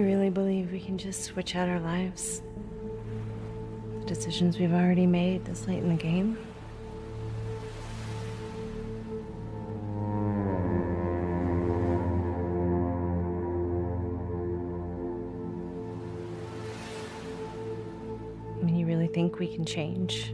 You really believe we can just switch out our lives? The decisions we've already made this late in the game? I mean, you really think we can change?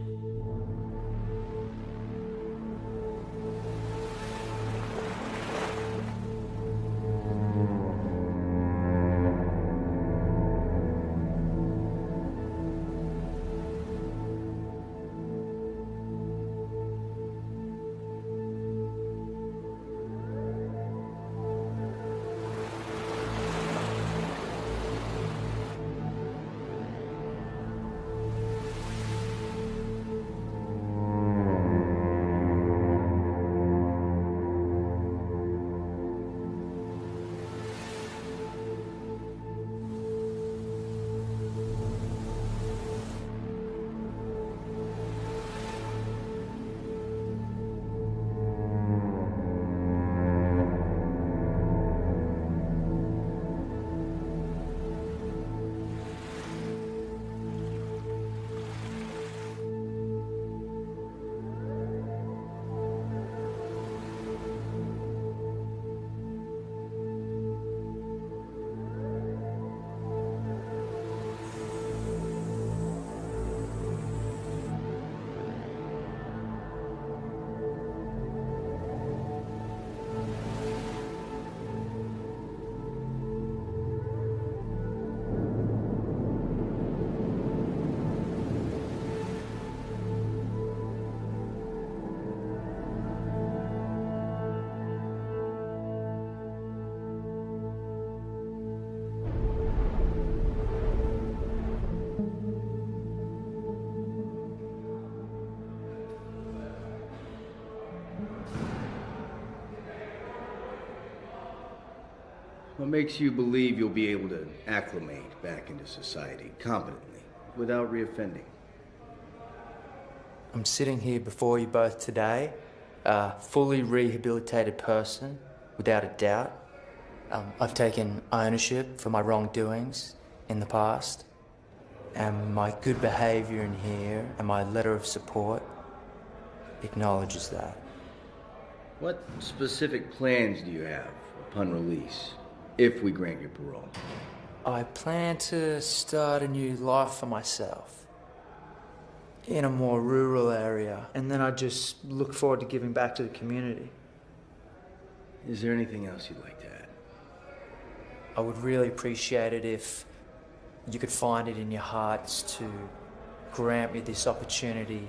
What makes you believe you'll be able to acclimate back into society competently without reoffending? I'm sitting here before you both today, a fully rehabilitated person, without a doubt. Um, I've taken ownership for my wrongdoings in the past, and my good behaviour in here and my letter of support acknowledges that. What specific plans do you have upon release, if we grant you parole? I plan to start a new life for myself in a more rural area, and then I just look forward to giving back to the community. Is there anything else you'd like to add? I would really appreciate it if you could find it in your hearts to grant me this opportunity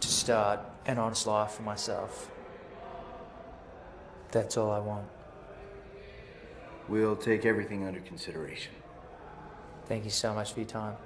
to start an honest life for myself. That's all I want. We'll take everything under consideration. Thank you so much for your time.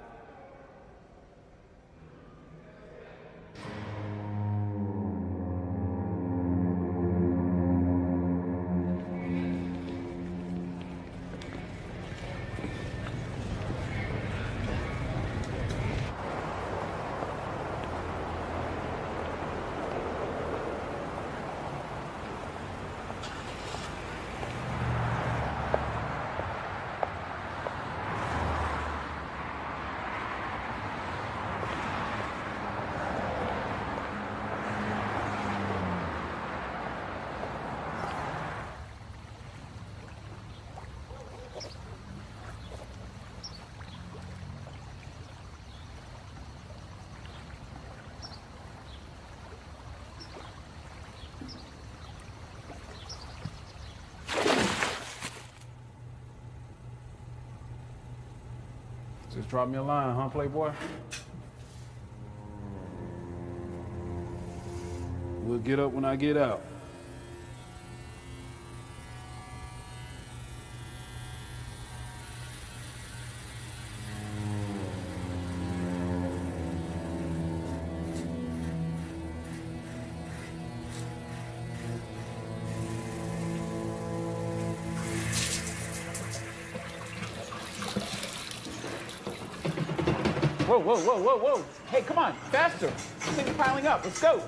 Drop me a line, huh, Playboy? We'll get up when I get out. Whoa, whoa, whoa, whoa, whoa. Hey, come on, faster. This thing's piling up. Let's go.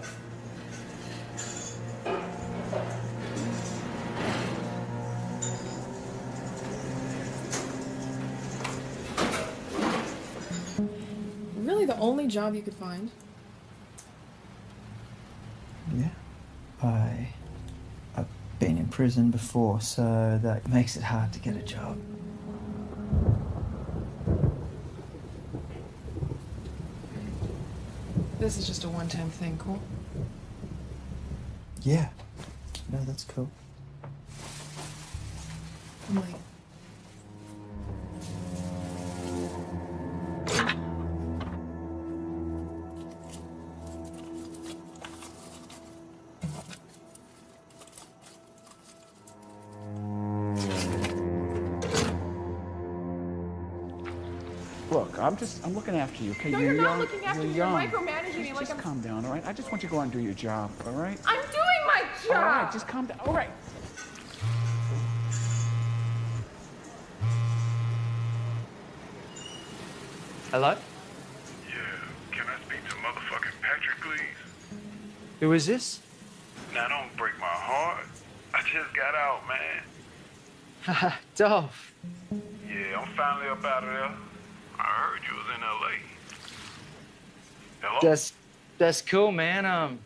Really the only job you could find. Yeah. I... I've been in prison before, so that makes it hard to get a job. This is just a one-time thing, cool? Yeah. No, that's cool. I'm. I'm just, I'm looking after you, okay? No, you're you're not young. looking after you're me. You're young. micromanaging me Just, like just I'm- calm down, all right? I just want you to go out and do your job, all right? I'm doing my job! All right, just calm down. All right. Hello? Yeah, can I speak to motherfucking Patrick, please? Who is this? Now, don't break my heart. I just got out, man. Dolph. Yeah, I'm finally up out of there. I heard you was in L.A. Hello? That's that's cool, man. Um,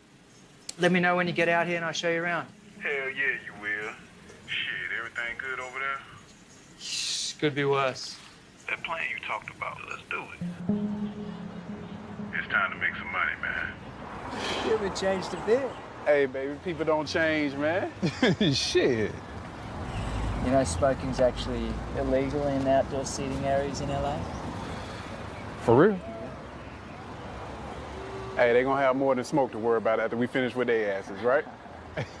let me know when you get out here and I'll show you around. Hell yeah, you will. Shit, everything good over there? Could be worse. That plan you talked about, let's do it. It's time to make some money, man. It would changed a bit. Hey, baby, people don't change, man. Shit. You know, smoking's actually illegal in outdoor seating areas in LA. For real? Hey, they gonna have more than smoke to worry about after we finish with their asses, right?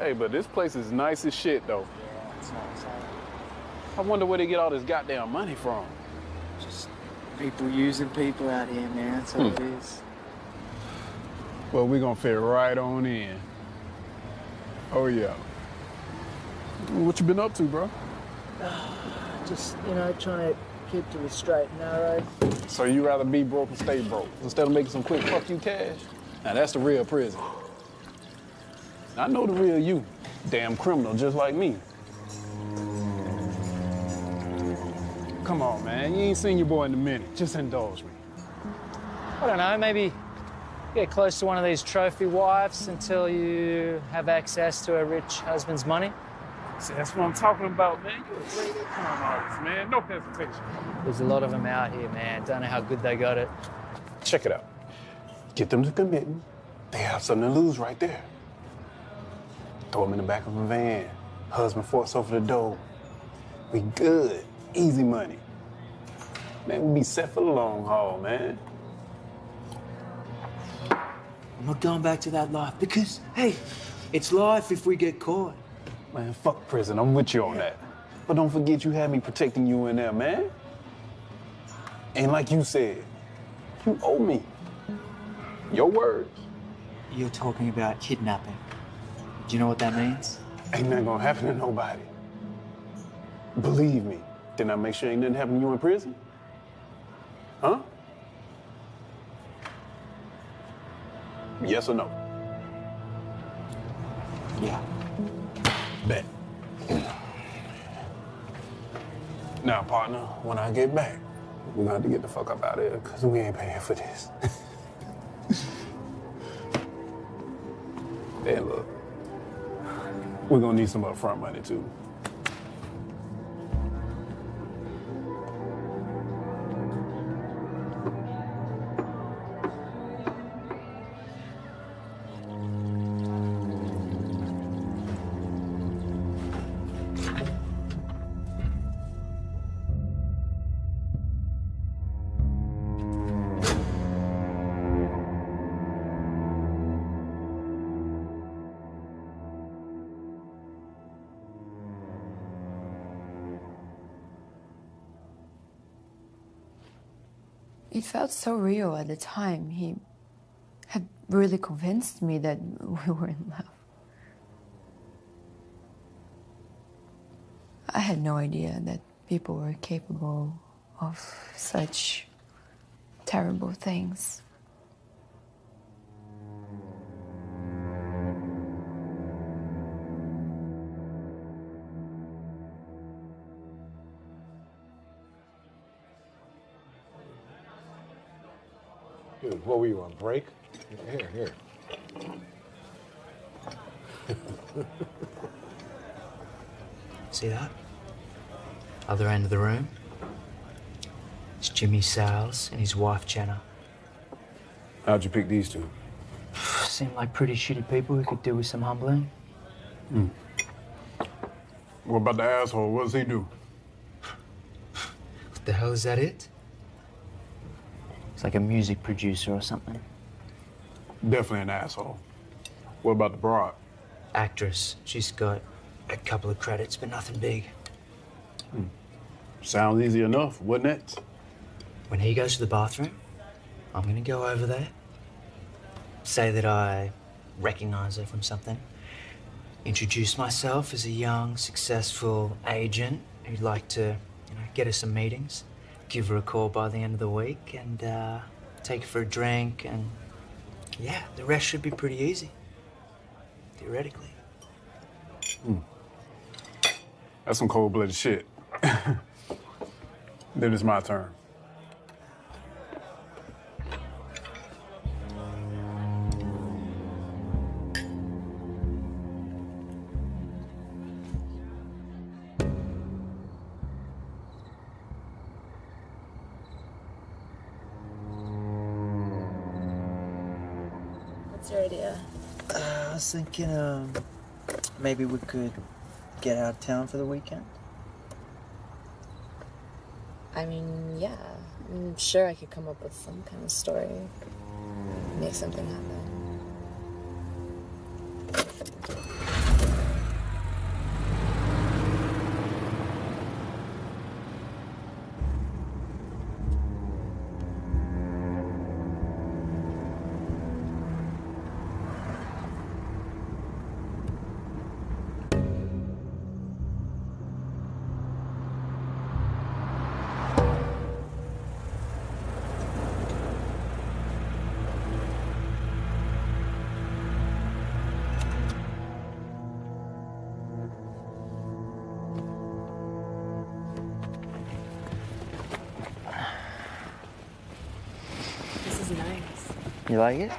hey, but this place is nice as shit, though. Yeah, it's nice. I wonder where they get all this goddamn money from. Just people using people out here, man. That's all it hmm. is. Well, we gonna fit right on in. Oh, yeah. What you been up to, bro? Just, you know, trying to keep to the straight and narrow. So you rather be broke and stay broke instead of making some quick fuck you cash? Now that's the real prison. I know the real you. Damn criminal just like me. Come on, man. You ain't seen your boy in a minute. Just indulge me. I don't know, maybe get close to one of these trophy wives until you have access to a rich husband's money. See, that's what I'm talking about, man. You're a great con artist, man. No hesitation. There's a lot of them out here, man. Don't know how good they got it. Check it out. Get them to committing. They have something to lose right there. Throw them in the back of a van. Husband forks over the door. We good. Easy money. Man, we be set for the long haul, man. I'm not going back to that life because, hey, it's life if we get caught. Man, fuck prison. I'm with you on that. But don't forget you had me protecting you in there, man. And like you said, you owe me. Your words. You're talking about kidnapping. Do you know what that means? Ain't nothing gonna happen to nobody. Believe me. Didn't I make sure ain't nothing happen to you in prison? Huh? Yes or no? Yeah. Bet. Now, partner, when I get back, we're gonna have to get the fuck up out of here, because we ain't paying for this. then look, we're gonna need some upfront money too. Felt so real at the time. He had really convinced me that we were in love. I had no idea that people were capable of such terrible things. What were you on break? Here, here. See that? Other end of the room. It's Jimmy Sales and his wife Jenna. How'd you pick these two? Seem like pretty shitty people who could do with some humbling. Hmm. What about the asshole? What does he do? What the hell is that it? It's like a music producer or something. Definitely an asshole. What about the broad? Actress. She's got a couple of credits, but nothing big. Hmm. Sounds easy enough, wouldn't it? When he goes to the bathroom, I'm gonna go over there, say that I recognize her from something, introduce myself as a young, successful agent who'd like to, you know, get her some meetings, give her a call by the end of the week, and uh, take her for a drink, and yeah, the rest should be pretty easy, theoretically. That's some cold-blooded shit. then it's my turn. Maybe we could get out of town for the weekend. I mean, yeah. I'm sure I could come up with some kind of story. Make something happen. You like it?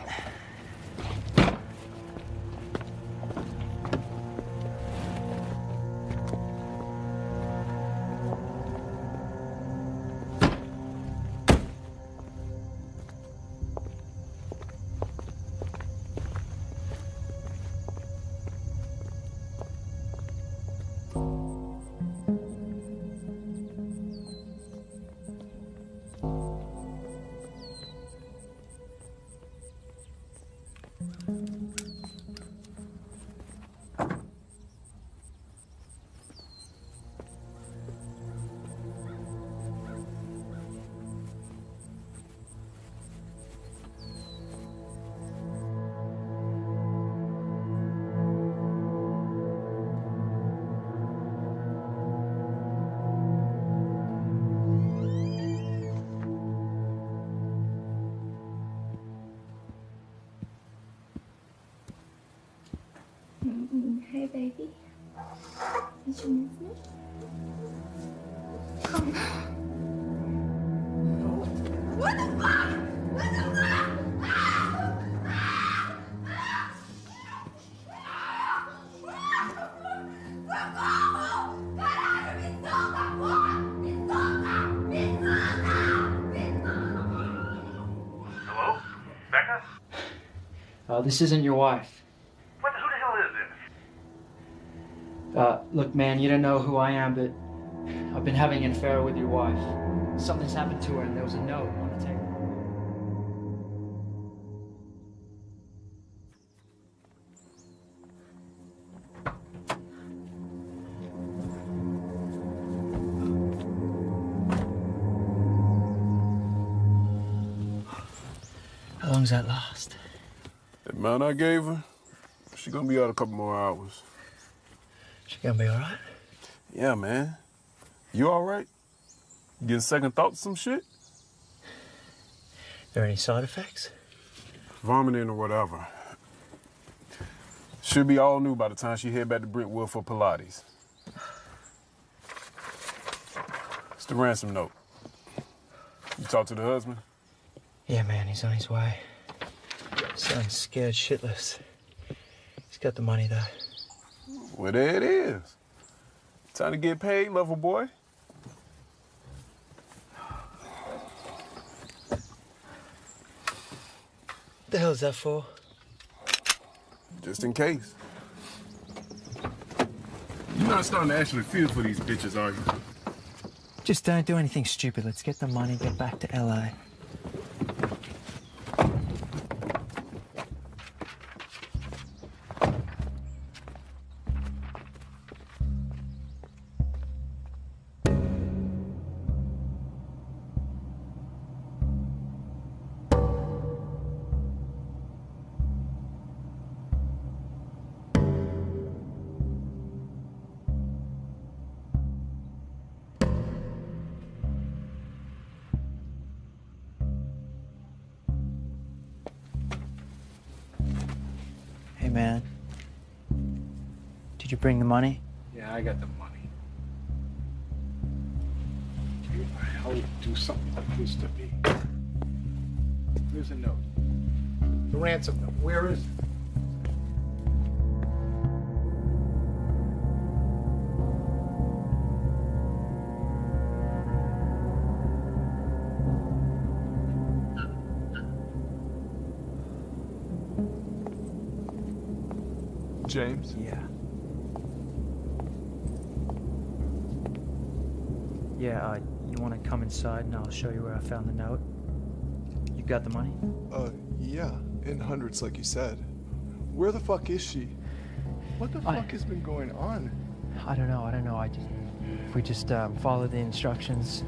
Uh, this isn't your wife. What the, who the hell is this? Uh, look, man, you don't know who I am, but I've been having an affair with your wife. Something's happened to her, and there was a note gave her, she gonna be out a couple more hours. She gonna be all right? Yeah, man. You all right? Getting second thoughts some shit? There any side effects? Vomiting or whatever. Should be all new by the time she head back to Brentwood for Pilates. It's the ransom note. You talk to the husband? Yeah, man, he's on his way. Son's scared shitless. He's got the money, though. Well, there it is. Time to get paid, lover boy. What the hell is that for? Just in case. You're not starting to actually feel for these bitches, are you? Just don't do anything stupid. Let's get the money, get back to LA. Bring the money? Show you where I found the note? You got the money? Uh, yeah, in hundreds, like you said. Where the fuck is she? What the I- fuck has been going on? I don't know, I don't know. I just. If we just um, follow the instructions.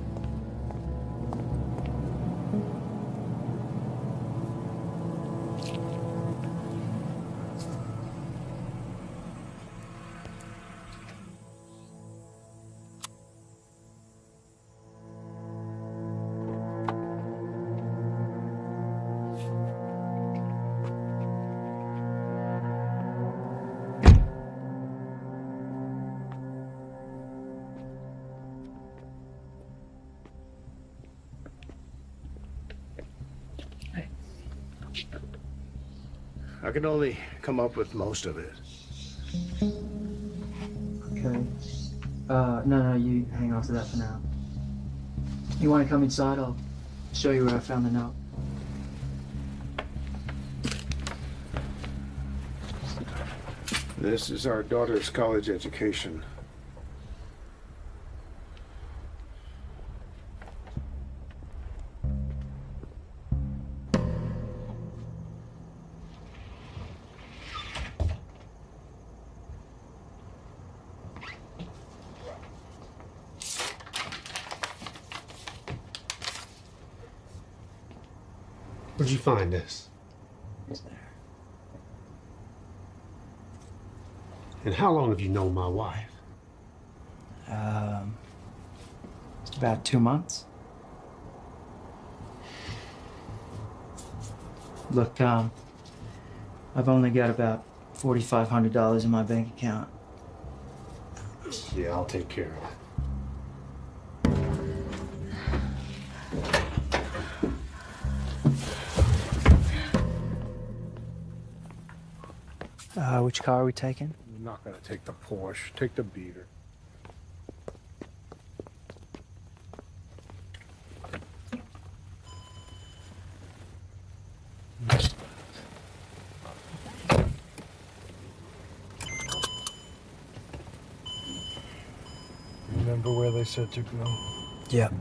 I can only come up with most of it. Okay. Uh, no, no, you hang on to that for now. You want to come inside? I'll show you where I found the note. This is our daughter's college education. Find this? And how long have you known my wife? Um, about two months. Look, um, I've only got about forty-five hundred dollars in my bank account. Yeah, I'll take care of it. Which car are we taking? I'm not gonna take the Porsche. Take the beater. Remember where they said to go? Yep.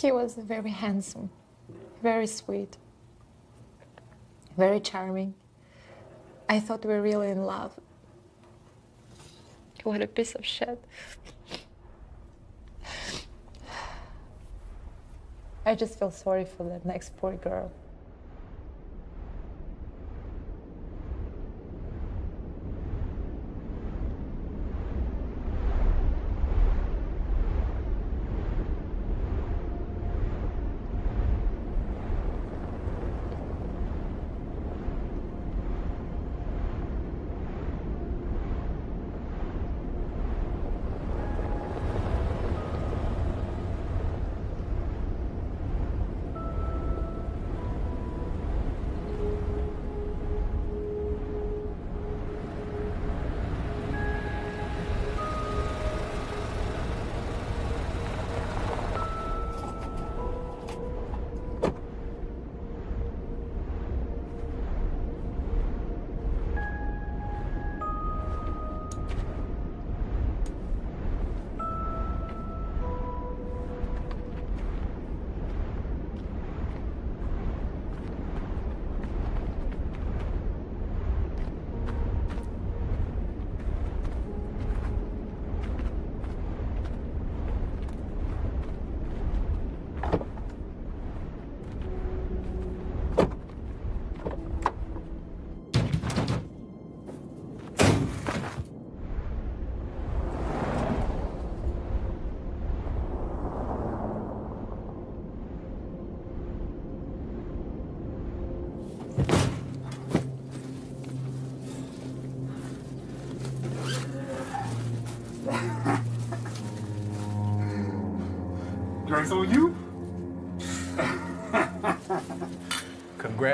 He was very handsome, very sweet, very charming. I thought we were really in love. What a piece of shit. I just feel sorry for that next poor girl.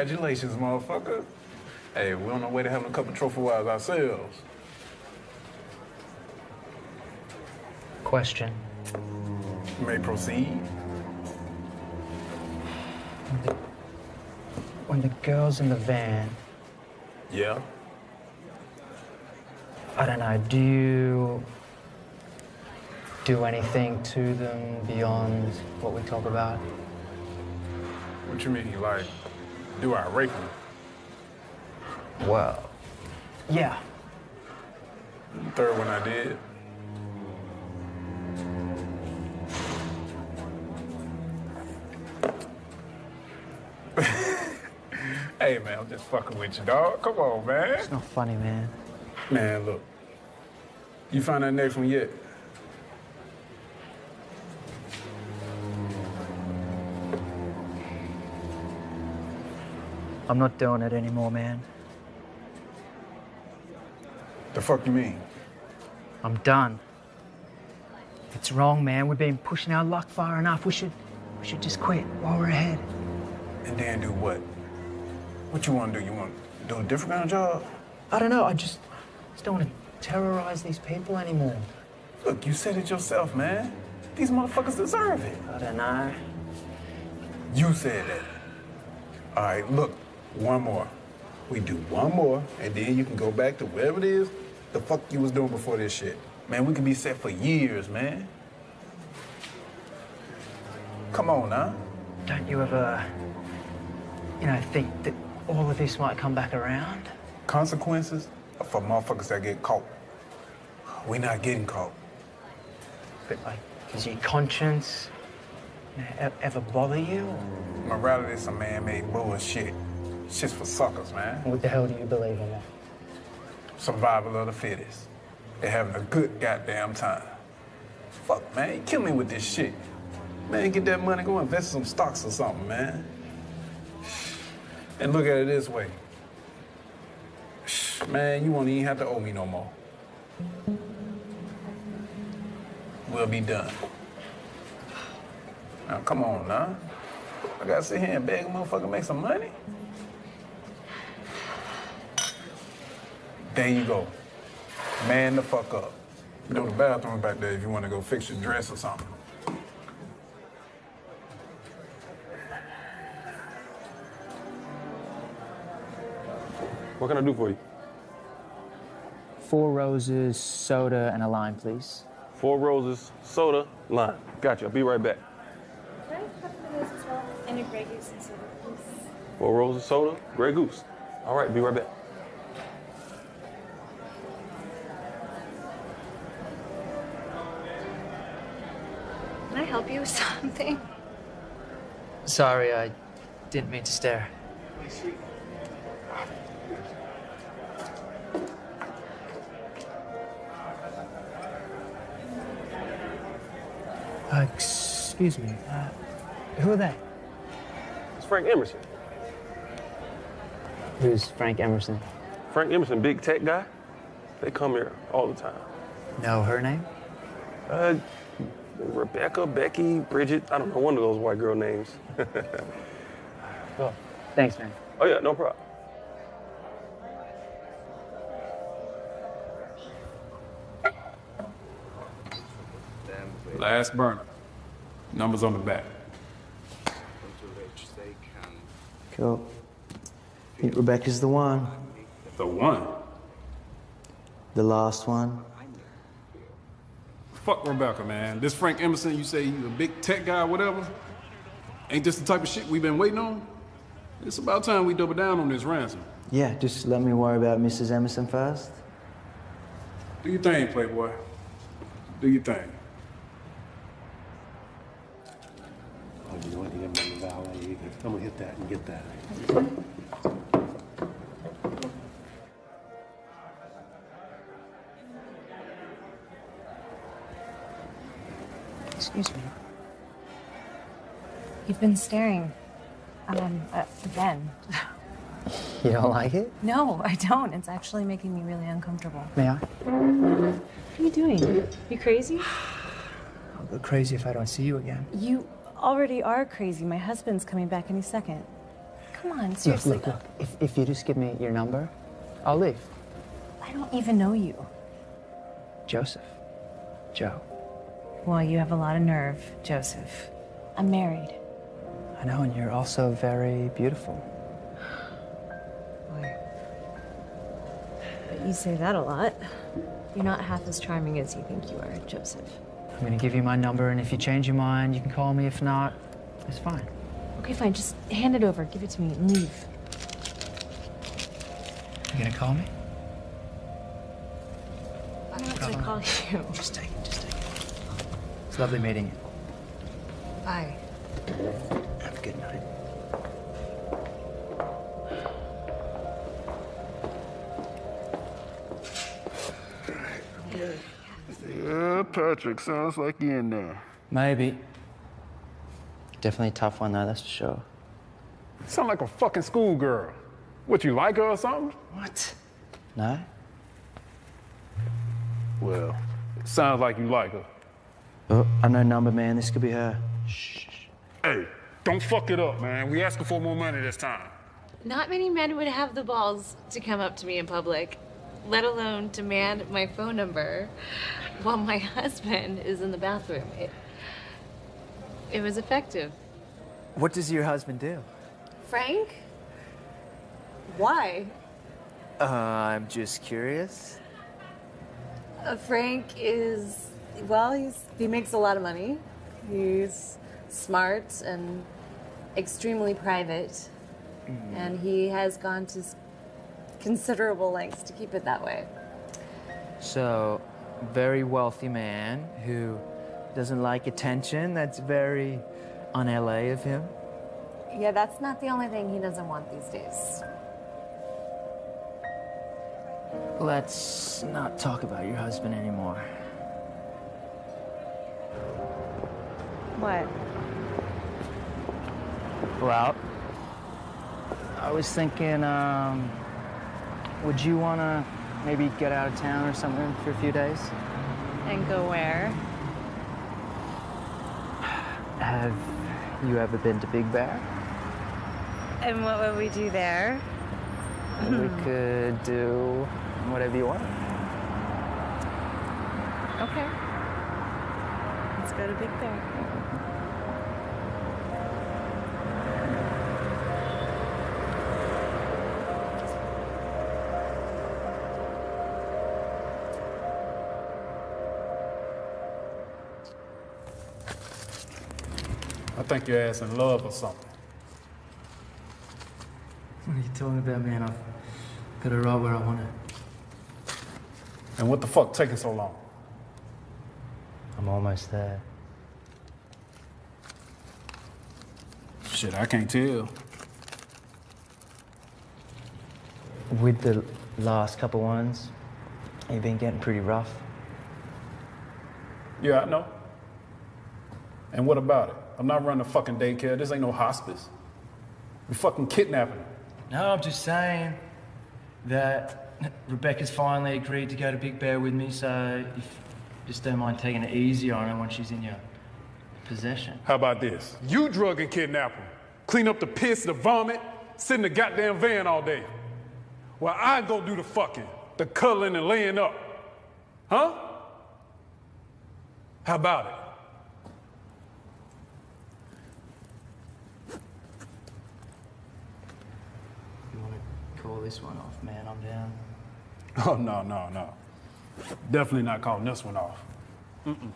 Congratulations, motherfucker. Hey, we're on our way to having a couple trophy wives ourselves. Question. You may proceed. When the girl's in the van, Yeah. I don't know, do you do anything to them beyond what we talk about? What you mean, like, do I rape them? Well, yeah. Third one I did. hey, man, I'm just fucking with you, dog. Come on, man. It's not funny, man. Man, look. You find that next one yet? I'm not doing it anymore, man. The fuck you mean? I'm done. It's wrong, man. We've been pushing our luck far enough. We should, we should just quit while we're ahead. And then do what? What you want to do? You want to do a different kind of job? I don't know. I just, just don't want to terrorize these people anymore. Look, you said it yourself, man. These motherfuckers deserve it. I don't know. You said that. All right, look, one more. We do one more, and then you can go back to whatever it is the fuck you was doing before this shit. Man, we can be set for years, man. Come on huh? Don't you ever, you know, think that all of this might come back around? Consequences are for motherfuckers that get caught. We're not getting caught. But like, does your conscience you know, ever bother you? Morality is some man-made bullshit. Shit's for suckers, man. What the hell do you believe in? Then? Survival of the fittest. They're having a good goddamn time. Fuck, man, you kill me with this shit. Man, get that money, go invest in some stocks or something, man. And look at it this way. Man, you won't even have to owe me no more. We'll be done. Now, come on, now. I gotta sit here and beg a motherfucker make some money? There you go. Man the fuck up. You know the bathroom back there if you want to go fix your dress or something. What can I do for you? Four roses, soda, and a lime, please. Four roses, soda, lime. Gotcha. I'll be right back. Can I have one of as well? And a Grey Goose and soda, please. Four roses, soda, Grey Goose. All right, be right back. Can I help you with something? Sorry, I didn't mean to stare. Uh, excuse me. Uh, who are they? It's Frank Emerson. Who's Frank Emerson? Frank Emerson, big tech guy. They come here all the time. Know her name? Uh, Rebecca, Becky, Bridget. I don't know one of those white girl names. Cool. Thanks, man. oh yeah, no problem. Last burner. Numbers on the back. Cool. Think Rebecca's the one. The one. The last one. Fuck Rebecca, man. This Frank Emerson, you say he's a big tech guy whatever? Ain't this the type of shit we've been waiting on? It's about time we double down on this ransom. Yeah, just let me worry about Mrs. Emerson first. Do your thing, Playboy. Do your thing. Oh, you know what? You got me the valet. I'm gonna hit that and get that. Excuse me. You've been staring. Um, uh, again. You don't like it? No, I don't. It's actually making me really uncomfortable. May I? What are you doing? You crazy? I'll go crazy if I don't see you again. You already are crazy. My husband's coming back any second. Come on, Look, seriously. look, look. If, if you just give me your number, I'll leave. I don't even know you. Joseph. Joe. Well, you have a lot of nerve, Joseph. I'm married. I know, and you're also very beautiful. Boy. But you say that a lot. You're not half as charming as you think you are, Joseph. I'm gonna give you my number, and if you change your mind, you can call me. If not, it's fine. Okay, fine. Just hand it over. Give it to me and leave. You gonna call me? I'm not gonna call you. Just take it. Just take it. It's lovely meeting you. Bye. Have a good night. Yeah, Patrick, sounds like you in there. Maybe. Definitely a tough one, though, that's for sure. Sound like a fucking schoolgirl. What, you like her or something? What? No? Well, it sounds like you like her. Oh, I know number, man. This could be her. Shh. Hey, don't fuck it up, man. We asking for more money this time. Not many men would have the balls to come up to me in public, let alone demand my phone number while my husband is in the bathroom. It, it was effective. What does your husband do? Frank? Why? Uh, I'm just curious. Uh, Frank is, well, he's, he makes a lot of money. He's smart and extremely private. Mm. And he has gone to considerable lengths to keep it that way. So, very wealthy man who doesn't like attention. That's very un LA of him. Yeah, that's not the only thing he doesn't want these days. Let's not talk about your husband anymore. What? Well, I was thinking, um, would you want to maybe get out of town or something for a few days? And go where? Have you ever been to Big Bear? And what would we do there? we could do whatever you want. Okay. Let's go to Big Bear. Think your ass in love or something. What are you talking about, man? I've got it right where I want it. And what the fuck taking so long? I'm almost there. Shit, I can't tell. With the last couple ones, you've been getting pretty rough. Yeah, I know. And what about it? I'm not running a fucking daycare. This ain't no hospice. We fucking kidnapping her. No, I'm just saying that Rebecca's finally agreed to go to Big Bear with me, so if you just don't mind taking it easy on her when she's in your possession. How about this? You drug and kidnap her. Clean up the piss, the vomit, sit in the goddamn van all day. While I go do the fucking, the cuddling and laying up. Huh? How about it? You want to call this one off, man? I'm down. Oh, no, no, no. Definitely not calling this one off. Mm-mm.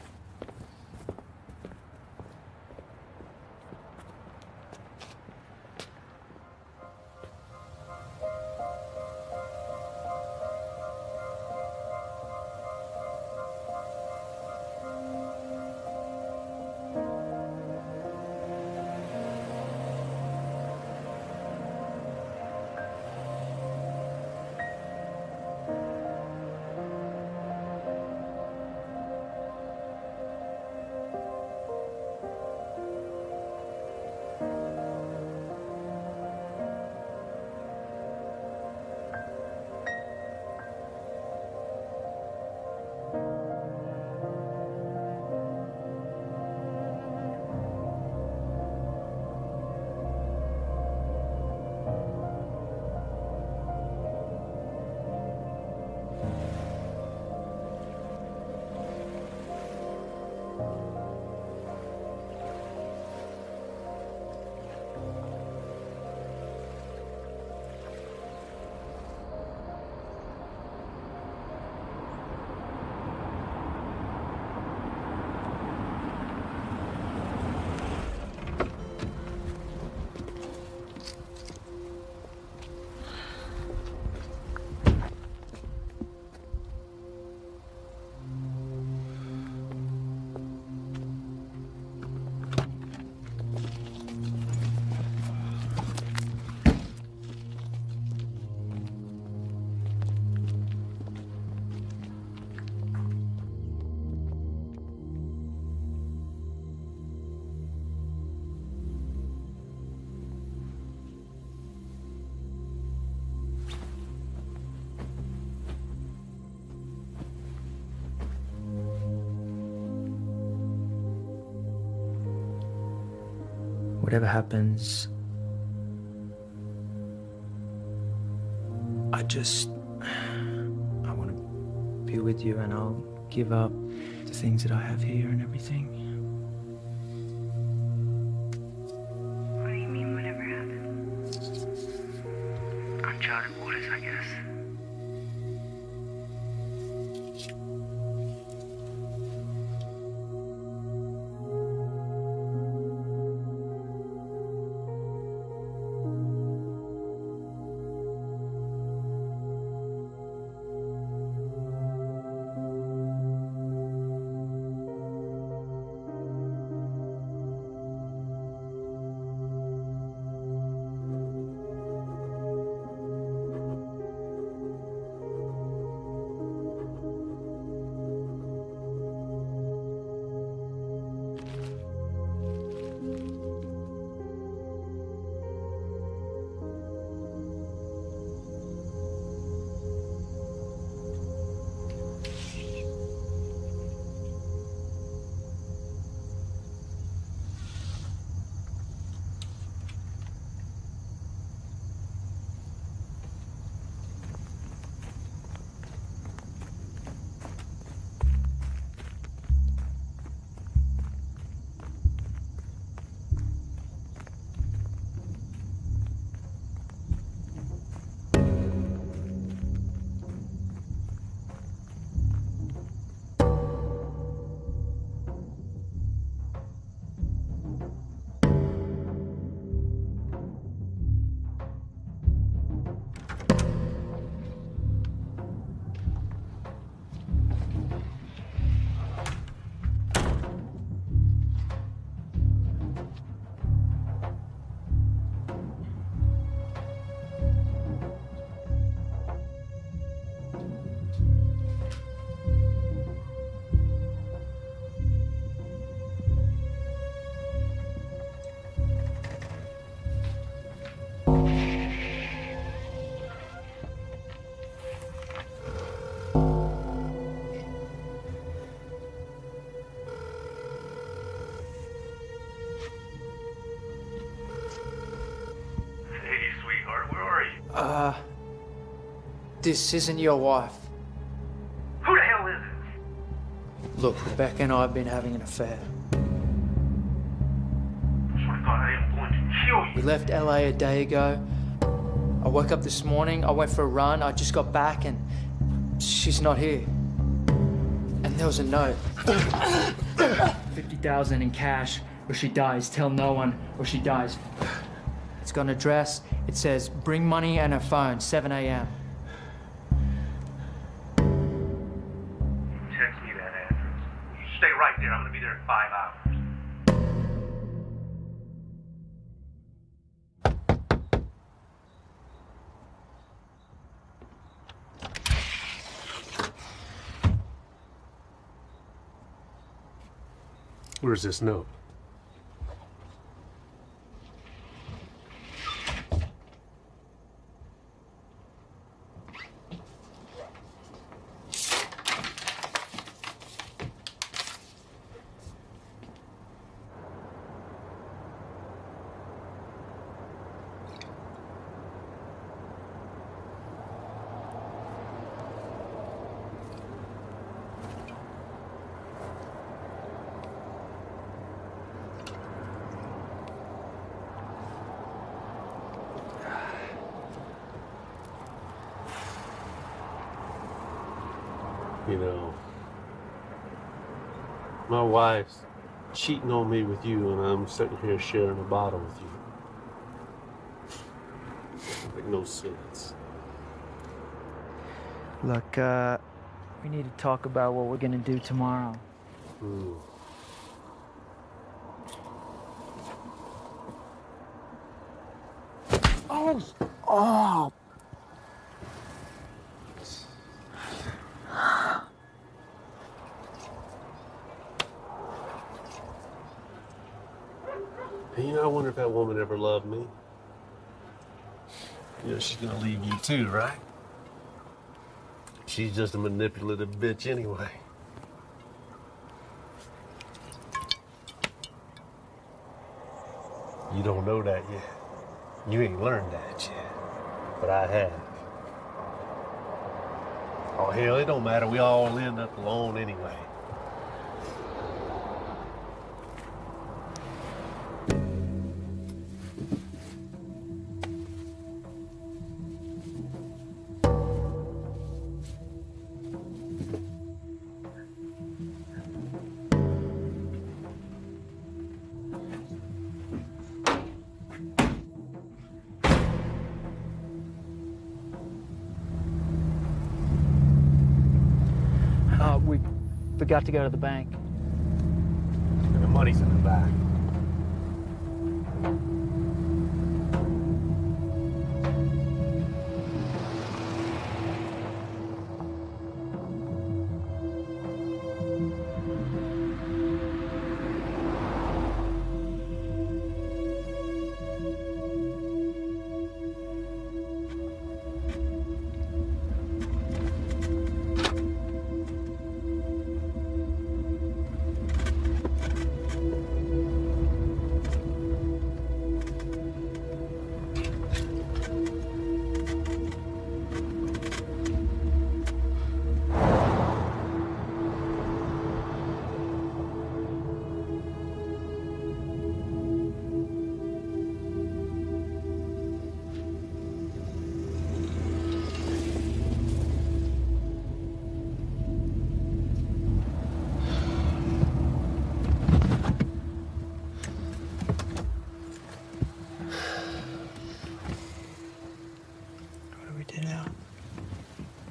Whatever happens, I just. I want to be with you and I'll give up the things that I have here and everything. What do you mean, whatever happens? Uncharted waters, I guess. This isn't your wife. Who the hell is it? Look, Rebecca and I have been having an affair. I swear to God, I am going to kill you. We left LA a day ago. I woke up this morning, I went for a run, I just got back and she's not here. And there was a note. 50,000 in cash or she dies. Tell no one or she dies. It's got an address. It says bring money and her phone, 7 a.m. Where's this note? You know, my wife's cheating on me with you, and I'm sitting here sharing a bottle with you. Make no sense. Look, uh, we need to talk about what we're gonna do tomorrow. Hmm. Oh! Oh! wonder if that woman ever loved me. yeah, she's gonna leave you too, right? She's just a manipulative bitch anyway. You don't know that yet. You ain't learned that yet. But I have. Oh, hell, it don't matter. We all end up alone anyway. got to go to the bank.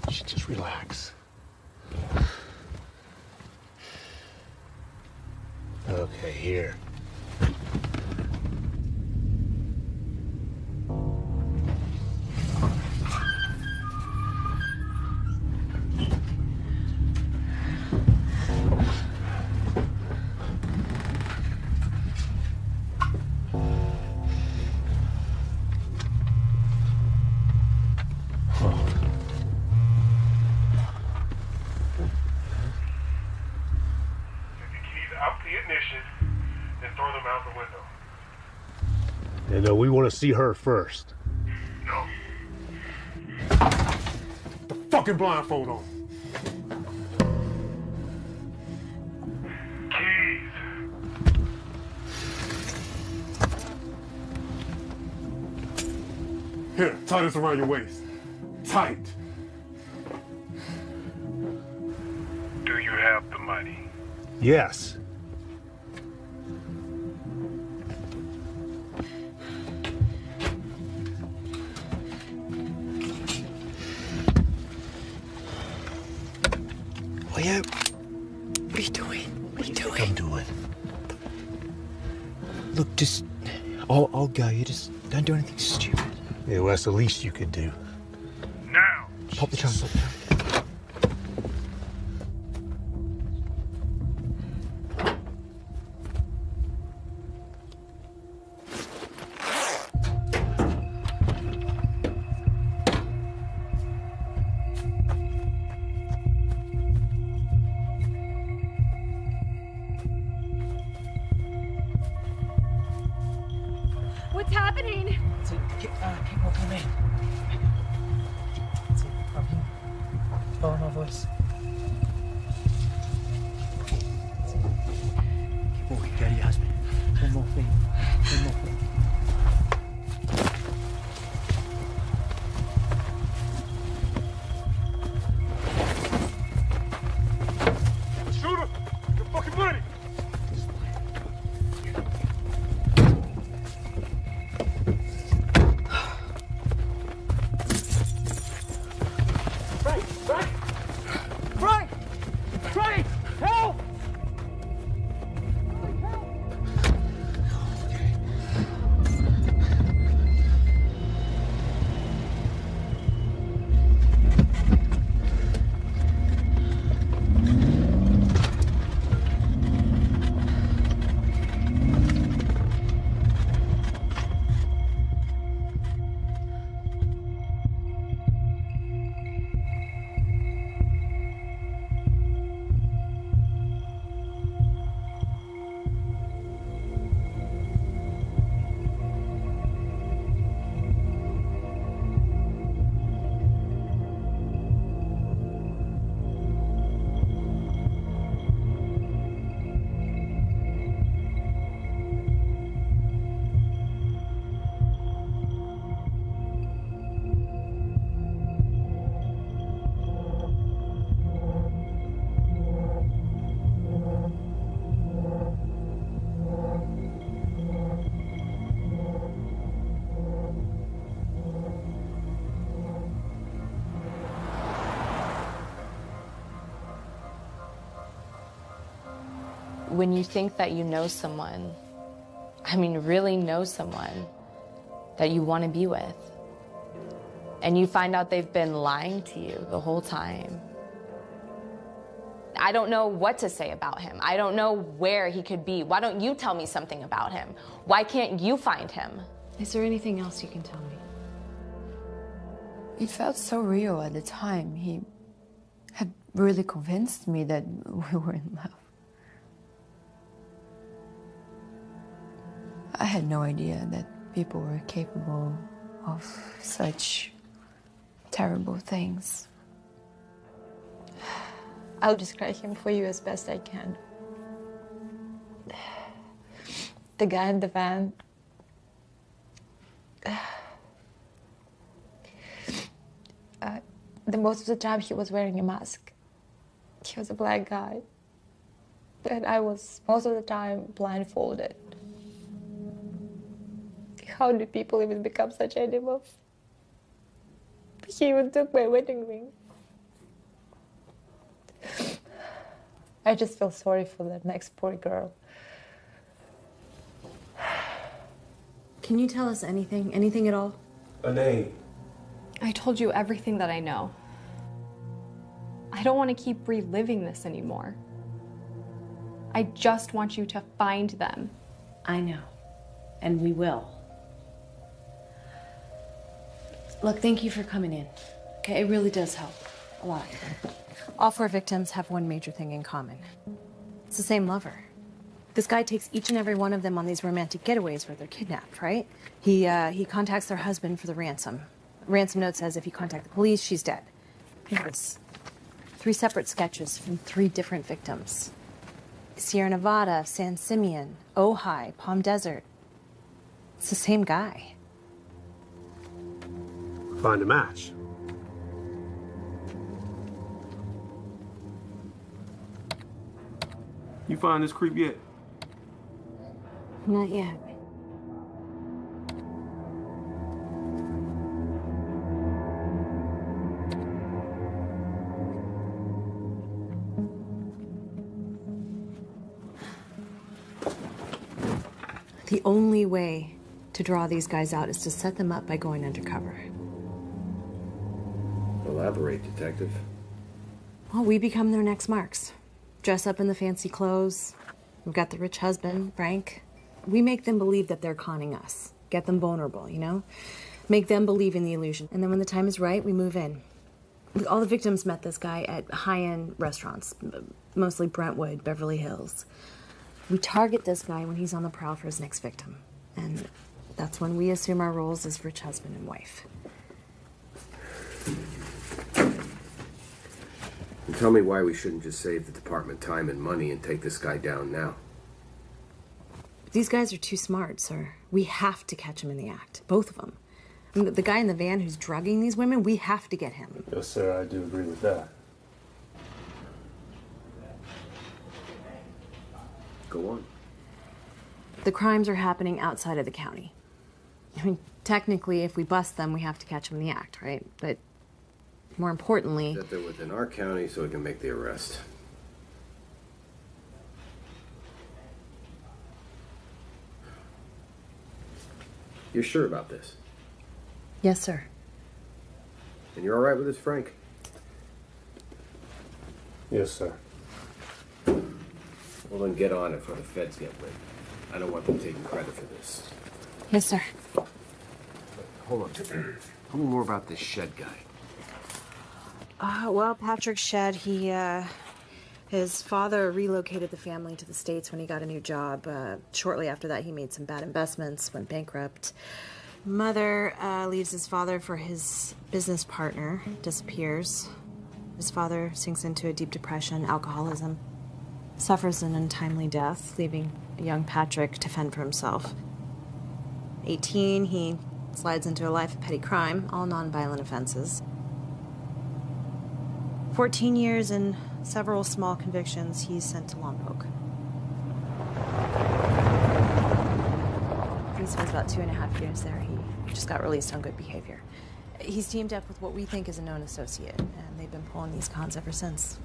You should just relax. Okay, here. to see her first. No. The fucking blindfold on. Keys. Here, tie this around your waist. Tight. Do you have the money? Yes. That's the least you could do. Now! Pop the chance when you think that you know someone, I mean, really know someone that you want to be with, and you find out they've been lying to you the whole time. I don't know what to say about him. I don't know where he could be. Why don't you tell me something about him? Why can't you find him? Is there anything else you can tell me? It felt so real at the time. He had really convinced me that we were in love. I had no idea that people were capable of such terrible things. I'll describe him for you as best I can. The guy in the van. Uh, the most of the time he was wearing a mask. He was a black guy. And I was most of the time blindfolded. How do people even become such animals? He even took my wedding ring. I just feel sorry for that next poor girl. Can you tell us anything? Anything at all? A name. I told you everything that I know. I don't want to keep reliving this anymore. I just want you to find them. I know. And we will. Look, thank you for coming in. Okay, it really does help. A lot. All four victims have one major thing in common. It's the same lover. This guy takes each and every one of them on these romantic getaways where they're kidnapped, right? He, uh, he contacts their husband for the ransom. Ransom note says if you contact the police, she's dead. Here's three separate sketches from three different victims. Sierra Nevada, San Simeon, Ojai, Palm Desert. It's the same guy. Find a match. You find this creep yet? Not yet. The only way to draw these guys out is to set them up by going undercover. Elaborate, Detective. Well, we become their next marks. Dress up in the fancy clothes. We've got the rich husband, Frank. We make them believe that they're conning us. Get them vulnerable, you know? Make them believe in the illusion. And then when the time is right, we move in. All the victims met this guy at high end restaurants, mostly Brentwood, Beverly Hills. We target this guy when he's on the prowl for his next victim. And that's when we assume our roles as rich husband and wife. And tell me why we shouldn't just save the department time and money and take this guy down now. These guys are too smart, sir. We have to catch them in the act. Both of them. I mean, the guy in the van who's drugging these women, we have to get him. Yes, sir, I do agree with that. Go on. The crimes are happening outside of the county. I mean, technically, if we bust them, we have to catch them in the act, right? But more importantly, That they're within our county so we can make the arrest. You're sure about this? yes, sir. And you're all right with this, Frank? Yes, sir. Well, then get on it before the feds get wind. I don't want them taking credit for this. Yes, sir. Hold on. Tell me more about this Shedd guy. Uh, well, Patrick Shedd, he, uh, his father relocated the family to the States when he got a new job. Uh, shortly after that, he made some bad investments, went bankrupt. Mother uh, leaves his father for his business partner, disappears. His father sinks into a deep depression, alcoholism, suffers an untimely death, leaving young Patrick to fend for himself. 18, he slides into a life of petty crime, all nonviolent offenses. 14 years and several small convictions, he's sent to Lompoc. He spends about two and a half years there. He just got released on good behavior. He's teamed up with what we think is a known associate, and they've been pulling these cons ever since.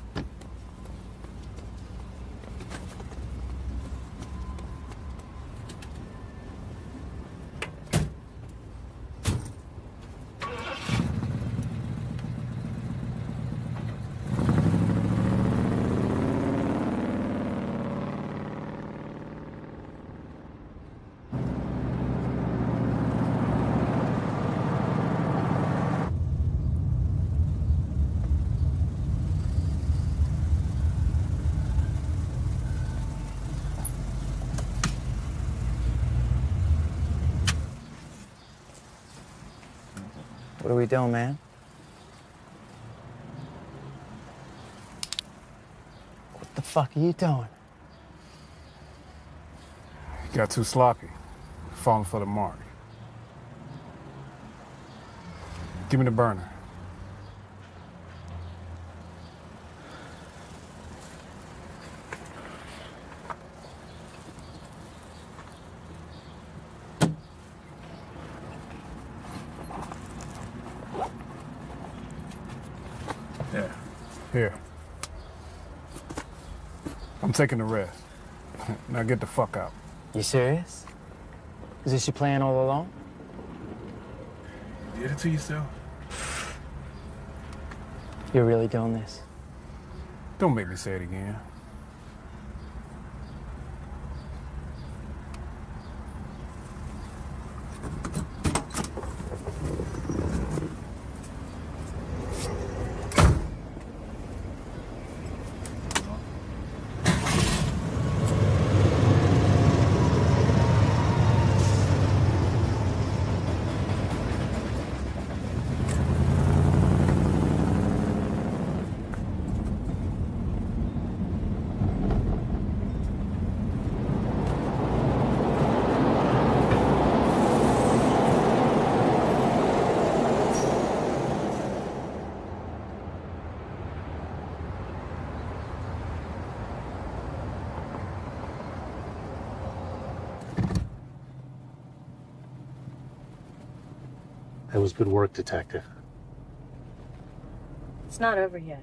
What are we doing, man? What the fuck are you doing? You got too sloppy. Falling for the mark. Give me the burner. Yeah. Here. I'm taking the rest. now get the fuck out. You serious? Is this your plan all along? Did it to yourself. You're really doing this? Don't make me say it again. Was good work, Detective. It's not over yet.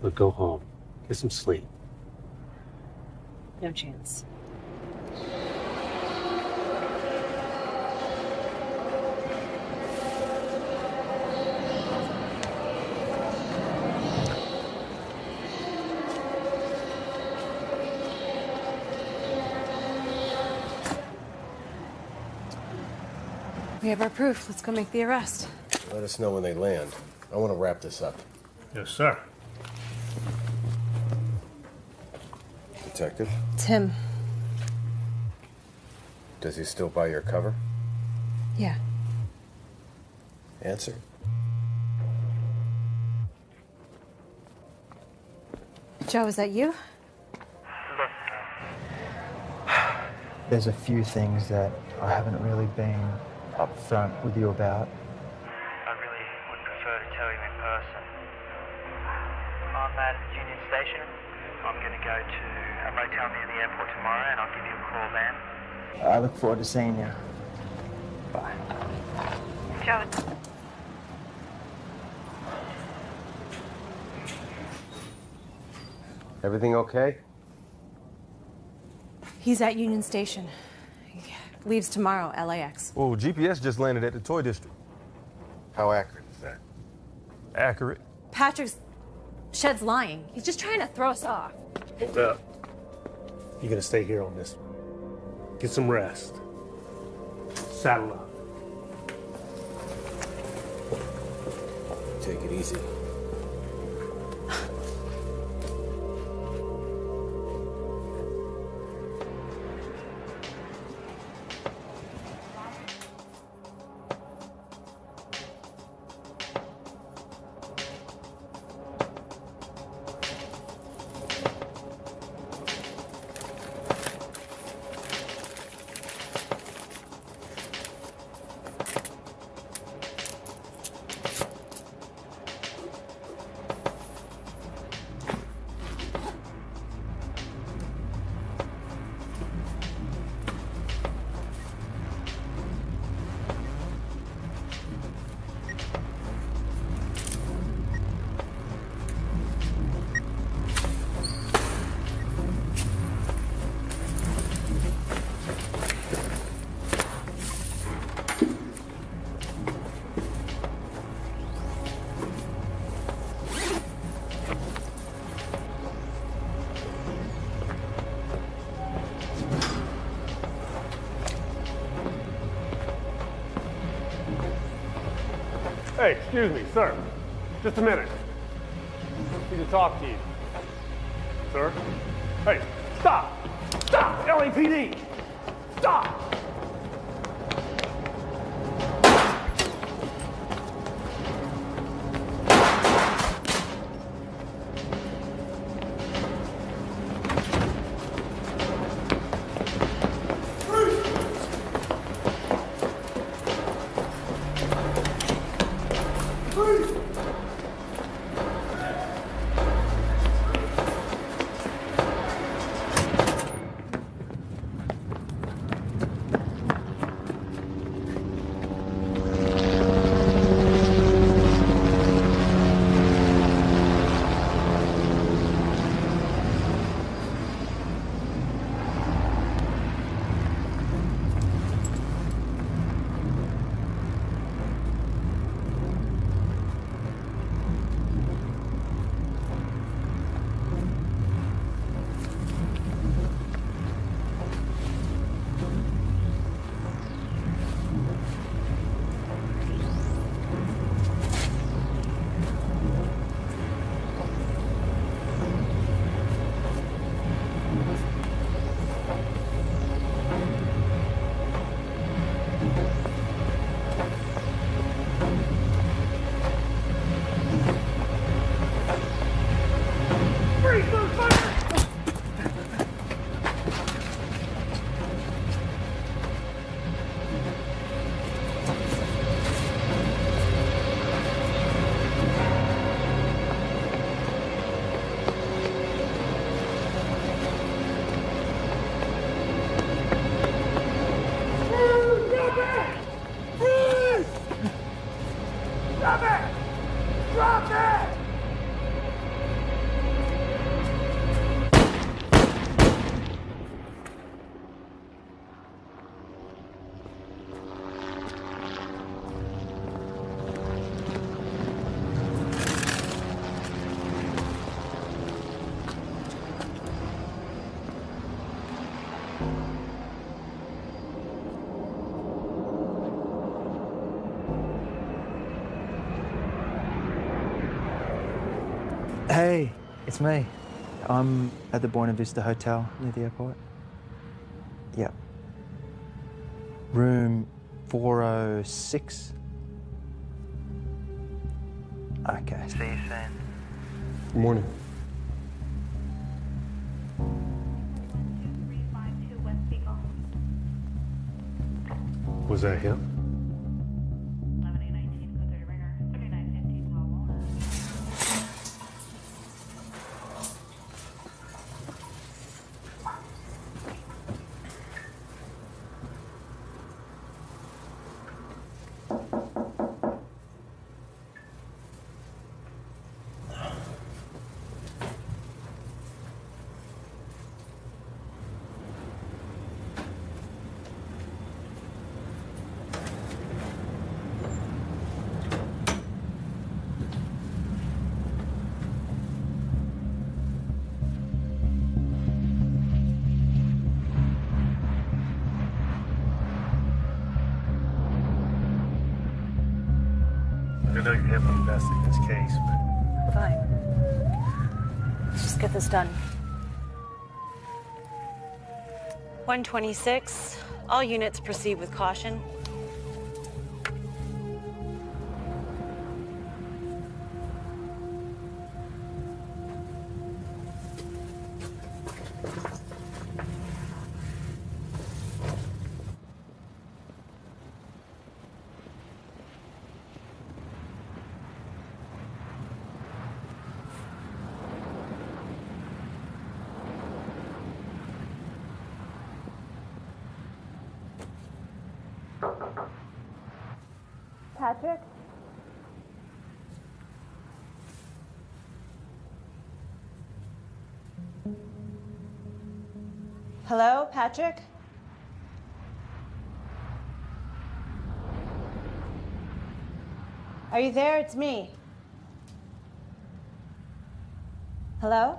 But go home. Get some sleep. No chance. Have our proof. Let's go make the arrest. Let us know when they land. I want to wrap this up. Yes, sir. Detective, Tim. does he still buy your cover? Yeah. Answer. Joe, is that you? There's a few things that I haven't really been upfront with you about. I really would prefer to tell you in person. I'm at Union Station. I'm going to go to a motel near the airport tomorrow and I'll give you a call then. I look forward to seeing you. Bye. Joe. Everything okay? He's at Union Station. He leaves tomorrow, LAX. Well, GPS just landed at the toy district. How accurate is that? Accurate. Patrick's. Shedd's lying. He's just trying to throw us off. Hold up. You're gonna stay here on this. Get some rest. Saddle up. Take it easy. Excuse me, sir. Just a minute. It's me. I'm at the Buena Vista Hotel near the airport. Yep. Room 406. Okay. See you soon. Good morning. Was that him? Know you're heavily invested in this case, but Fine. Let's just get this done. 126. All units proceed with caution. Patrick? Are you there? It's me. Hello?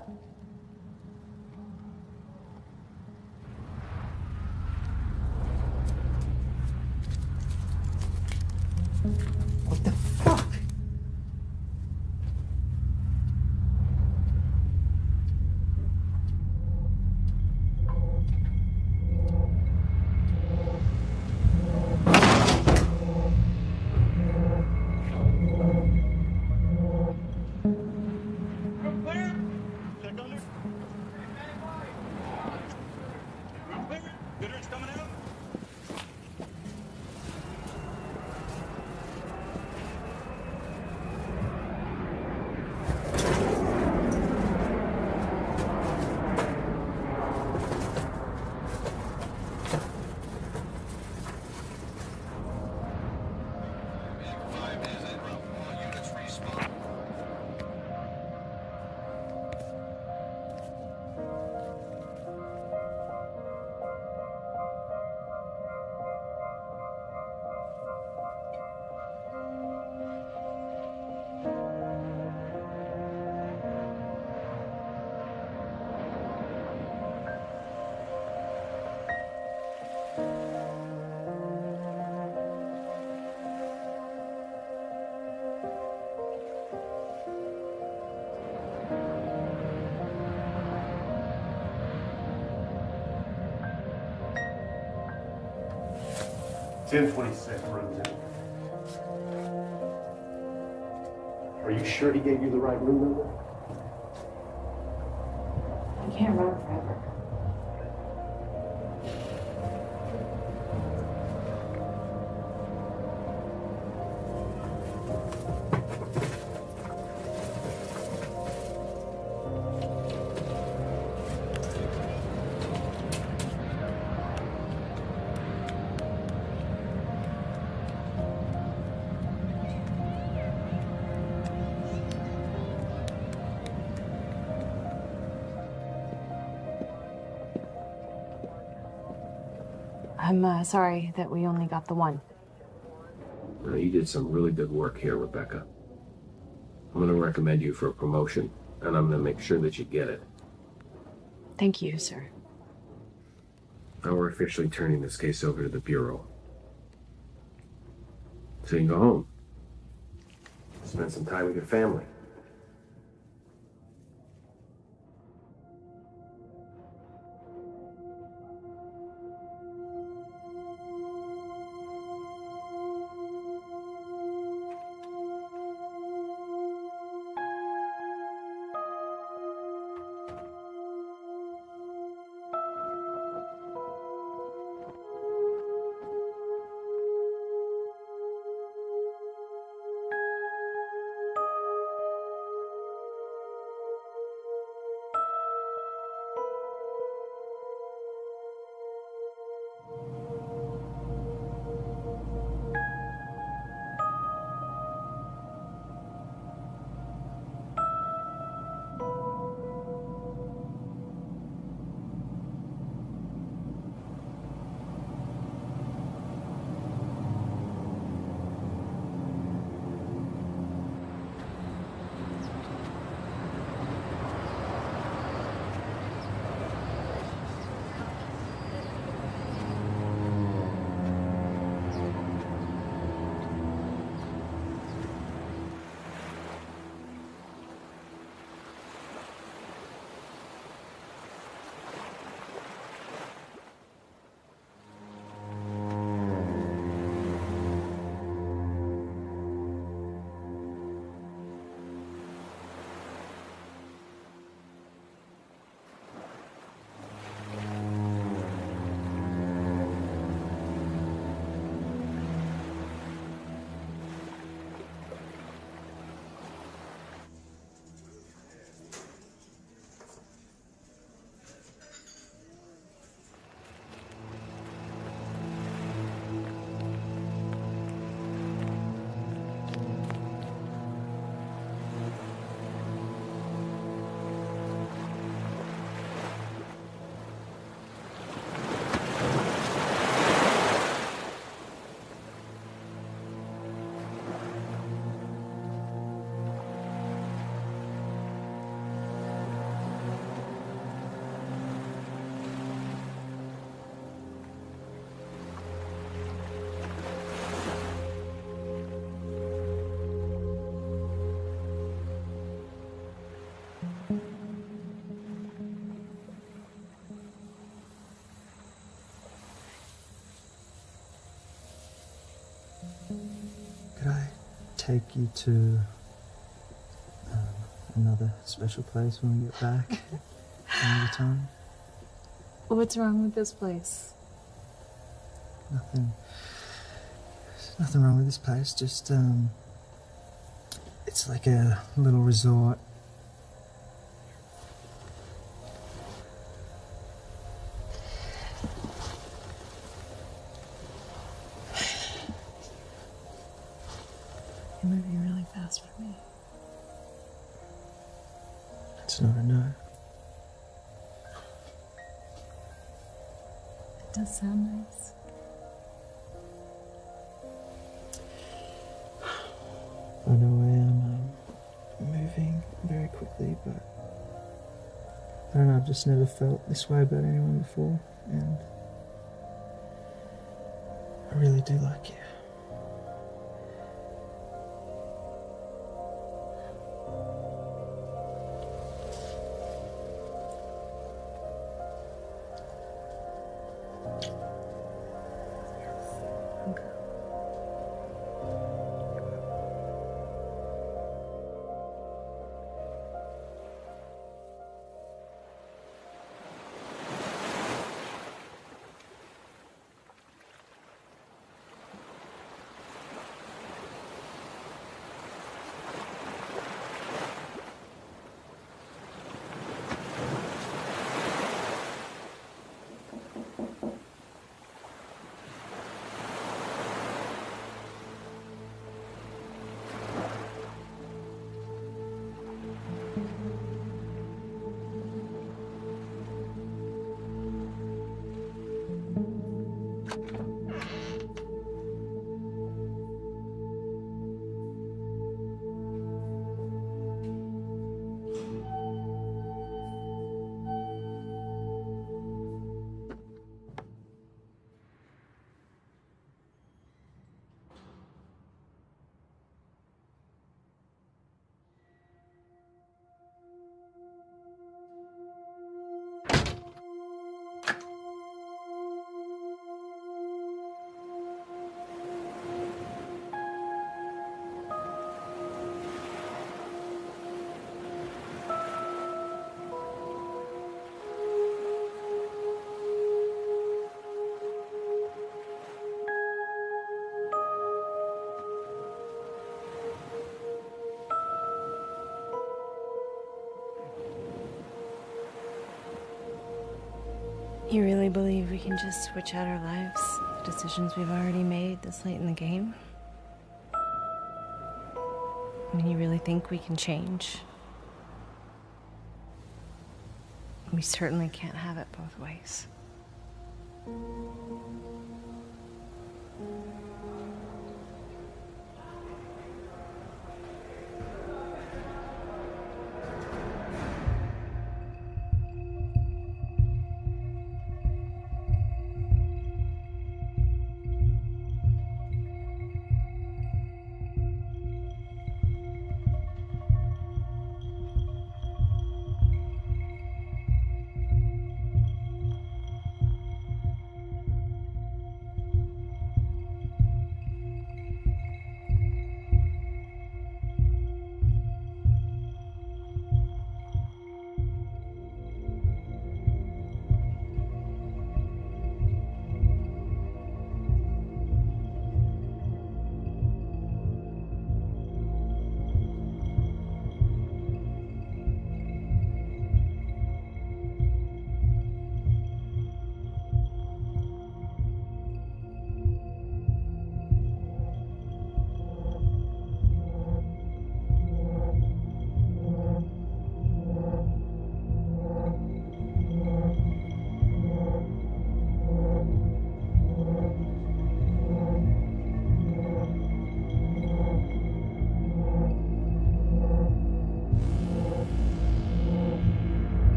Ten twenty-six runs in. Are you sure he gave you the right room number? I'm uh, sorry that we only got the one. Now, you did some really good work here, Rebecca. I'm going to recommend you for a promotion, and I'm going to make sure that you get it. Thank you, sir. Now we're officially turning this case over to the Bureau. So you can go home. Spend some time with your family. Take you to um, another special place when we get back another time? What's wrong with this place? Nothing. There's nothing wrong with this place. Just um, it's like a little resort. You're moving really fast for me. That's not enough. It does sound nice. I know I am um, moving very quickly, but I don't know. I've just never felt this way about anyone before, and I really do like you. You really believe we can just switch out our lives, the decisions we've already made this late in the game? I mean, you really think we can change? We certainly can't have it both ways.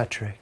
Patrick.